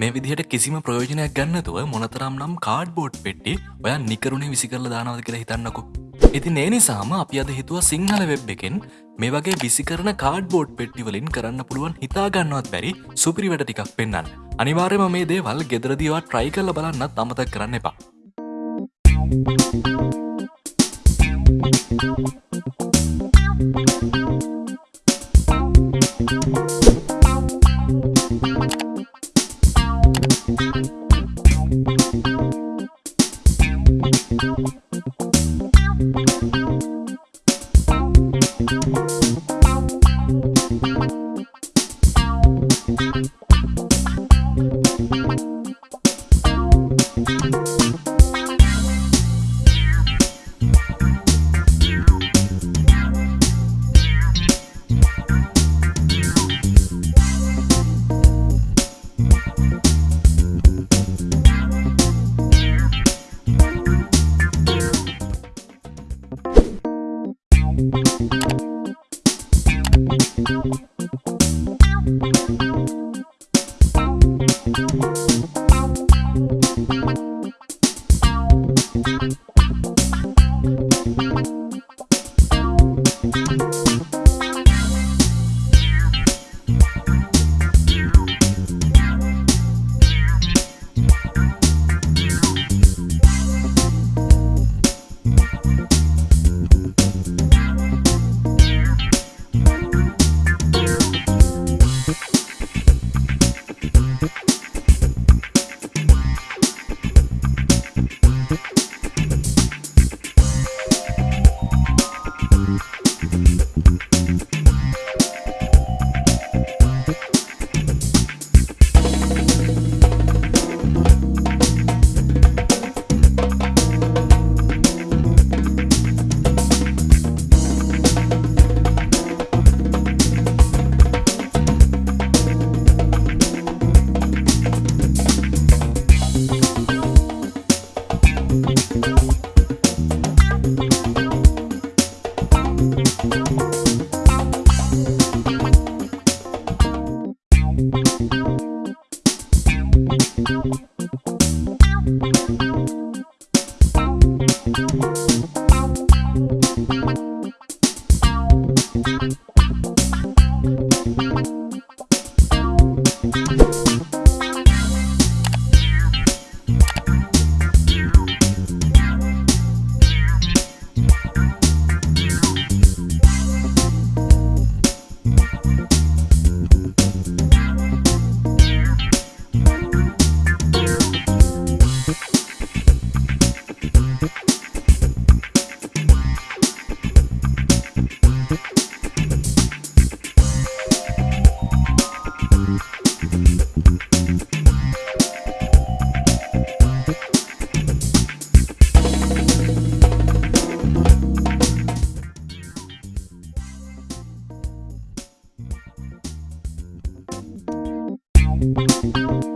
මේ විදිහට කිසිම ප්‍රයෝජනයක් ගන්නතුව මොනතරම් නම් කාඩ් බෝඩ් පෙට්ටි ඔය නිකරුණේ විසි කරල දානවද කියලා හිතන්නකු. ඉති ඒ නිසාම අපි අද හිතුව සිංහල වෙබ් එකෙන් මේ වගේ විසි කරන කාඩ් බෝඩ් පෙට්ටිවලින් කරන්න පුළුවන් හිතාගන්නවත් බැරි සුපිරිවට ටිකක් පෙන්න්න. අනිවාර්යම මේ දේවල් ගෙදරදිවා ට්‍රයි කල්ල බලන්නත් අමතක් කරන්න එපා. thank you Música